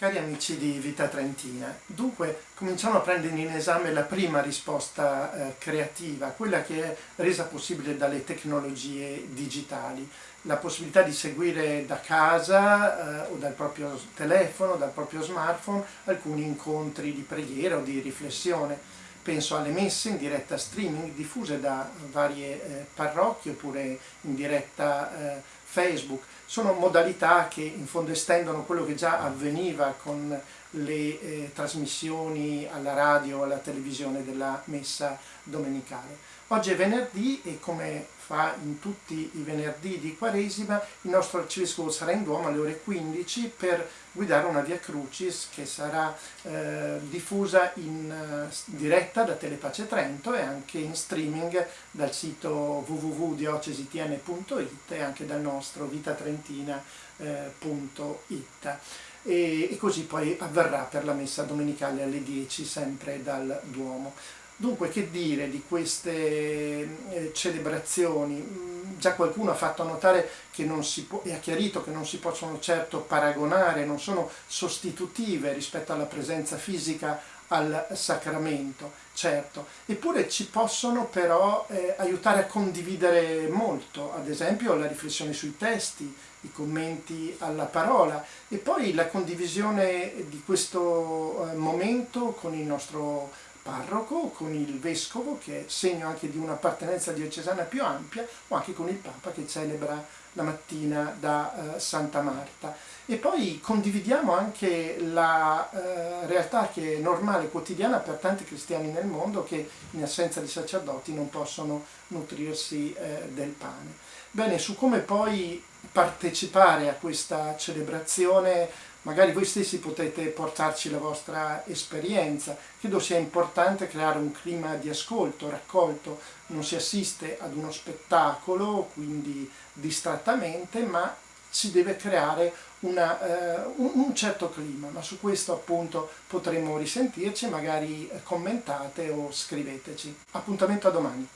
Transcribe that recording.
Cari amici di Vita Trentina, dunque cominciamo a prendere in esame la prima risposta eh, creativa, quella che è resa possibile dalle tecnologie digitali, la possibilità di seguire da casa eh, o dal proprio telefono, dal proprio smartphone, alcuni incontri di preghiera o di riflessione. Penso alle messe in diretta streaming diffuse da varie eh, parrocchie oppure in diretta eh, Facebook. Sono modalità che in fondo estendono quello che già avveniva con le eh, trasmissioni alla radio alla televisione della messa domenicale. Oggi è venerdì e come fa in tutti i venerdì di Quaresima il nostro arcivescovo sarà in Duomo alle ore 15 per guidare una Via Crucis che sarà eh, diffusa in uh, diretta da Telepace Trento e anche in streaming dal sito www.diocesitn.it e anche dal nostro vitatrentina.it. E, e così poi avverrà per la messa domenicale alle 10 sempre dal Duomo. Dunque, che dire di queste eh, celebrazioni? Già qualcuno ha fatto notare che non si può, e ha chiarito che non si possono certo paragonare, non sono sostitutive rispetto alla presenza fisica al sacramento, certo, eppure ci possono però eh, aiutare a condividere molto, ad esempio la riflessione sui testi, i commenti alla parola e poi la condivisione di questo eh, momento con il nostro parroco, con il vescovo che è segno anche di un'appartenenza diocesana più ampia o anche con il Papa che celebra la mattina da eh, Santa Marta. E poi condividiamo anche la eh, realtà che è normale, quotidiana per tanti cristiani nel mondo che in assenza di sacerdoti non possono nutrirsi eh, del pane. Bene, su come poi partecipare a questa celebrazione magari voi stessi potete portarci la vostra esperienza. Credo sia importante creare un clima di ascolto, raccolto, non si assiste ad uno spettacolo, quindi distrattamente, ma si deve creare una, eh, un, un, certo clima, ma su questo appunto potremo risentirci, magari commentate o scriveteci. Appuntamento a domani.